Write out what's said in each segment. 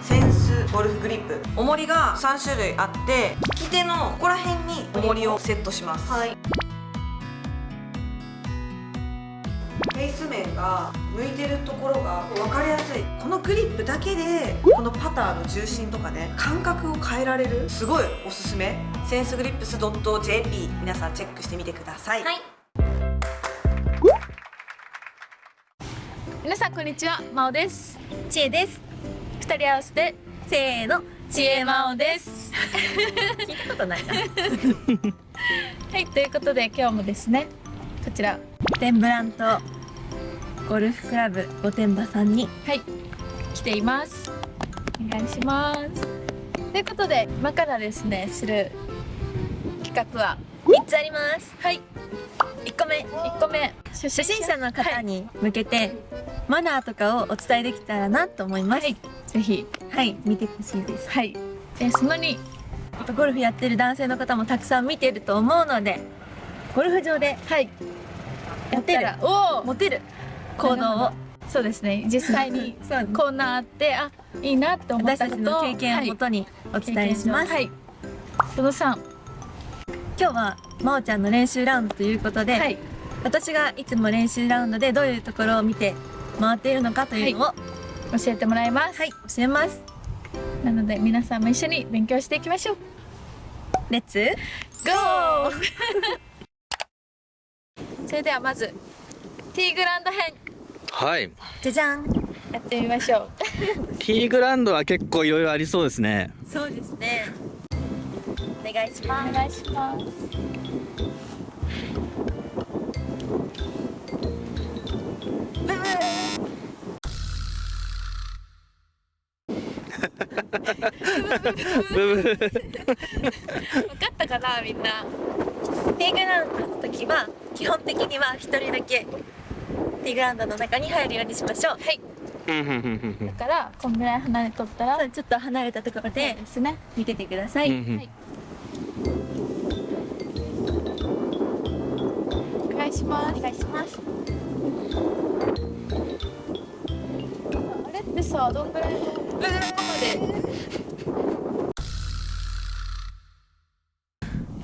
センスゴルフグリップ。重りが3種類あって利き手のここら辺に重りをセットします。はい。フェイス面が向いてるところが分かりやすい。このグリップだけでこのパターの重心とかね感覚を変えられるすごいおすすめ。センスグリップス .jp 皆さんチェックしてみてください、はい。皆さんこんにちは。まおです。ちえです二人合わせてせーのちえまおです。聞いたことないな。はいということで今日もですねこちらテンブラントゴルフクラブ御殿場さんにはい。来ています。お願いします。ということで今からですねする企画は3つあります。はい。1個目。1個目。初初心者の方に向けて、マナーとかをお伝えできたらなと思います。はいぜひ。はい、見てほしいです。はい。えその2やっぱゴルフやってる男性の方もたくさん見てると思うのでゴルフ場ではい。やったらおお。持てる。行動を。そうですね。実際に こんなあってあいいなって思っ私たちたことの経験をもとにお伝えします、はい。その3今日はまおちゃんの練習ラウンドということで、はい私がいつも練習ラウンドでどういうところを見て回っているのかというのを、はい教えてもらいます、教えます。なので皆さんも一緒に勉強していきましょう。レッツゴーそれではまずティーグラウンド編。はい。じゃじゃん。やってみましょう。ティーグラウンドは結構いろいろありそうですね。そうですね。お願いしおます。願いします分かったかなみんな。ティーグラウンドの時は基本的には一人だけティーグラウンドの中に入るようにしましょう。はい。だからこんぐらい離れとったらちょっと離れたところででですね。見ててください、うんうん。はいお願いします。お願いします。あれ？ってさどんぐらいの？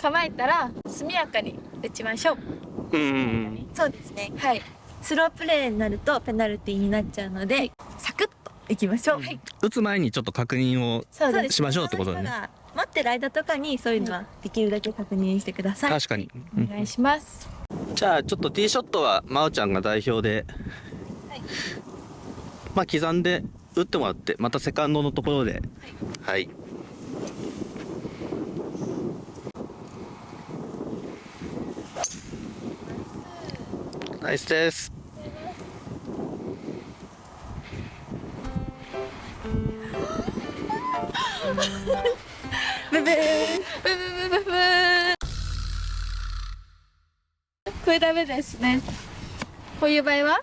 構えたら速やかに打ちましょう。うんうんうん。そうですね。はい。スロープレーになるとペナルティーになっちゃうので、サクッといきましょう、はい。打つ前にちょっと確認を。しましょうってことだね。待ってる間とかにそういうのはできるだけ確認してください、確かに。うん。お願いします。じゃあちょっとティーショットは真央ちゃんが代表で。まあ刻んで打ってもらって、またセカンドのところで。はい。ナイスです。ブブーブブブブブーこれダメですねこういう場合は？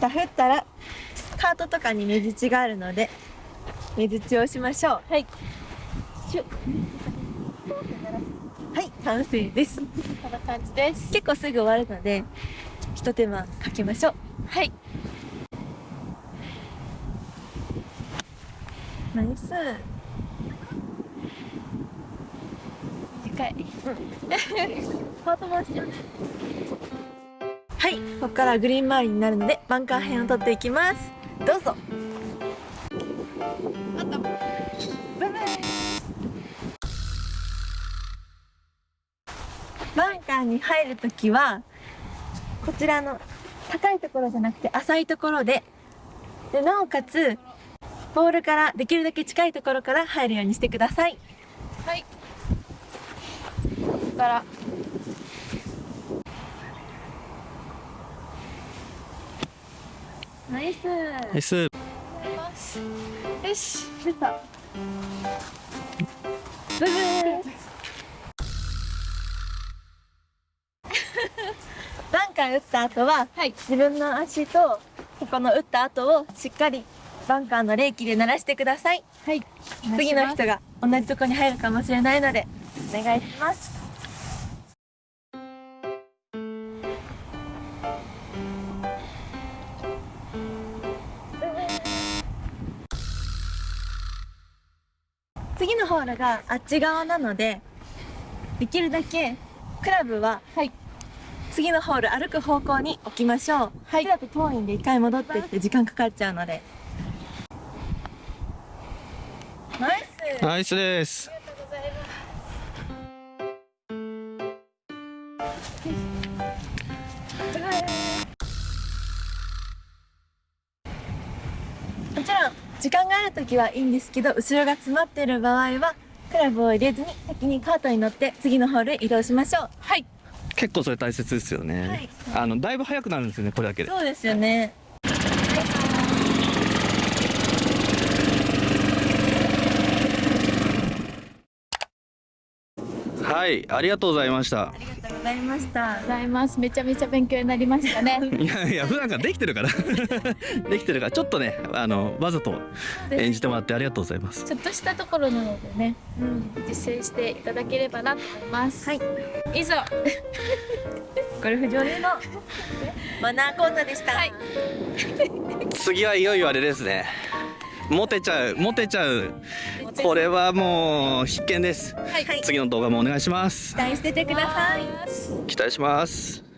ダフったらカートとかに目打ちがあるので目打ちをしましょう。はい。はい完成です。こんな感じです。結構すぐ終わるので一手間かけましょう。はい。ナイス。短いハート回しはいここからグリーン周りになるのでバンカー辺を取っていきますどうぞ。あとバンカーに入るときはこちらの高いところじゃなくて浅いところででなおかつボールからできるだけ近いところから入るようにしてくださいはいここからナイス。ナイス。よし。出た。ブブー。バンカー打った後ははい。自分の足とここの打った後をしっかりバンカーの冷気で鳴らしてください。はい。次の人が同じとこに入るかもしれないのでお願いします次のホールがあっち側なのでできるだけクラブははい。次のホール歩く方向に置きましょう。はい。それだと遠いんで一回戻ってって時間かかっちゃうので。ナイス。ナイスです。もち時間がある時はいいんですけど後ろが詰まってる場合はクラブを入れずに先にカートに乗って次のホールへ移動しましょう。はい。結構それ大切ですよね、はい。あのだいぶ速くなるんですよねこれだけで。そうですよねはいありがとうございました。ありがとうございました。ございます。めちゃめちゃ勉強になりましたね。いやいや普段からできてるから。できてるから。ちょっとねあのわざと演じてもらってありがとうございます。ちょっとしたところなのでね、実践していただければなと思います。はい。以上。ゴルフ場でのマナー講座でした、はい。次はいよいよあれですねモテちゃうモテちゃう。これはもう必見です。はい。はい。次の動画もお願いします。期待しててください。期待します